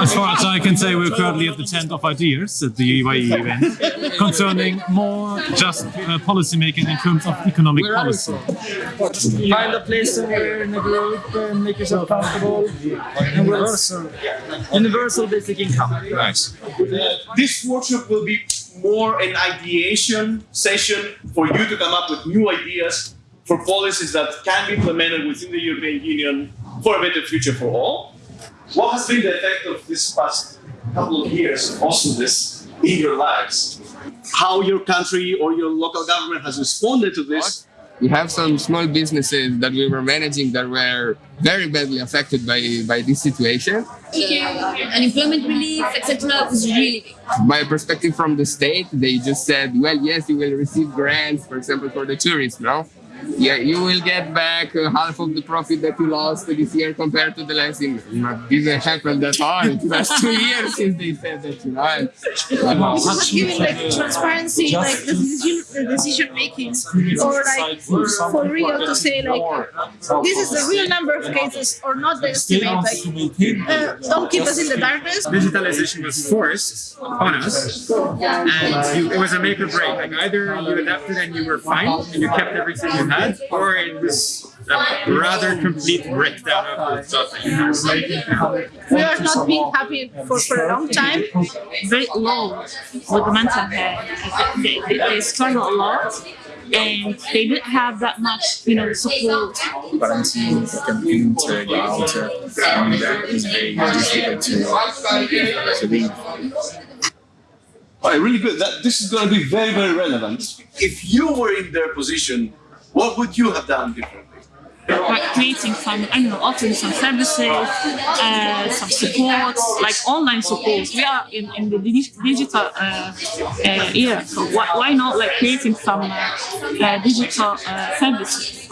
As far as I can say, we're currently at the tent of ideas at the EYE event concerning more just uh, policy making in terms of economic policy. Find a place somewhere in the group and make yourself comfortable. Universal. Universal basic income. Nice. This workshop will be more an ideation session for you to come up with new ideas for policies that can be implemented within the European Union for a better future for all. What has been the effect of this past couple of years, of awesomeness, in your lives? How your country or your local government has responded to this? We have some small businesses that we were managing that were very badly affected by, by this situation. unemployment relief, etc. was really big. My perspective from the state, they just said, well, yes, you will receive grants, for example, for the tourists, no? Yeah, you will get back uh, half of the profit that you lost this year compared to the last year. It didn't happen at all. It was two years since they said that, you know. And, not giving like transparency, like the decision, the decision making, or like for real to say like this is the real number of cases or not the estimate. Like uh, don't keep us in the darkness. Digitalization was forced on us, and you, it was a make or break. Like either you adapted and you were fine and you kept everything you had, or it was a rather complete breakdown of the stuff that you had. We are not being happy for, for a long time. Very low with the mental health. They, they, they struggle a lot and they didn't have that much, you know, support. Quarantine, camping to go out, and that is very difficult to, to leave. All right, really good. That, this is going to be very, very relevant. If you were in their position, what would you have done differently? Like creating some, I don't know, offering some services, uh, some support, like online support. We are in, in the digital uh, uh, era, so why, why not like creating some uh, uh, digital uh, services?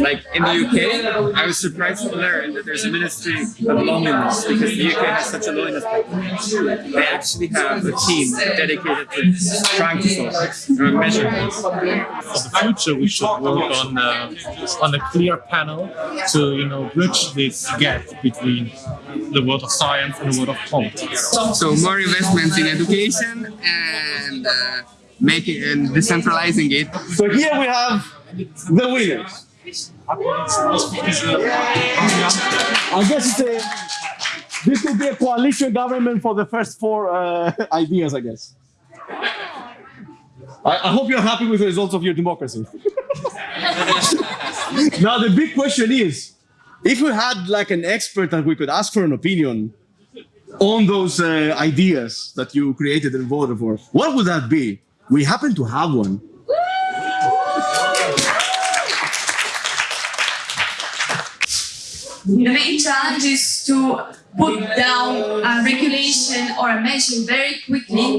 Like in the UK, I was surprised to learn that there's a ministry of loneliness because the UK has such a loneliness problem. They actually have a team dedicated to trying to solve this measure this. For the future, we should work on uh, on a clear panel to you know bridge this gap between the world of science and the world of politics. So more investments in education and uh, making and decentralizing it. So here we have the winners. I guess it's a, this could be a coalition government for the first four uh, ideas, I guess. I, I, hope you're happy with the results of your democracy. now the big question is, if we had like an expert that we could ask for an opinion on those uh, ideas that you created and voted for, what would that be? We happen to have one. The main challenge is to put down a regulation or a measure very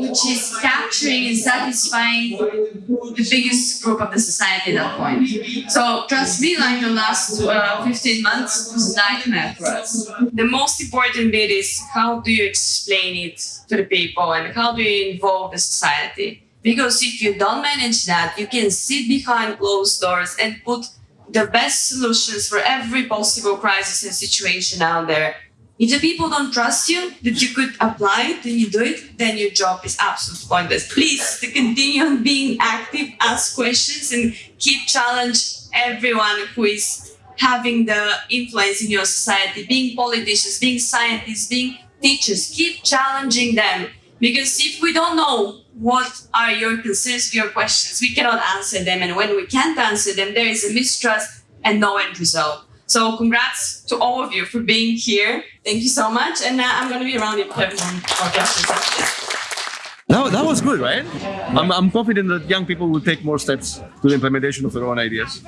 which is capturing and satisfying the biggest group of the society at that point. So trust me, like the last uh, 15 months was a nightmare for us. The most important bit is how do you explain it to the people and how do you involve the society? Because if you don't manage that, you can sit behind closed doors and put the best solutions for every possible crisis and situation out there. If the people don't trust you that you could apply it and you do it, then your job is absolutely pointless. Please to continue on being active, ask questions and keep challenge everyone who is having the influence in your society, being politicians, being scientists, being teachers, keep challenging them. Because if we don't know what are your concerns, your questions, we cannot answer them. And when we can't answer them, there is a mistrust and no end result. So congrats to all of you for being here. Thank you so much. And uh, I'm going to be around if you have more questions. That, that was good, right? I'm, I'm confident that young people will take more steps to the implementation of their own ideas.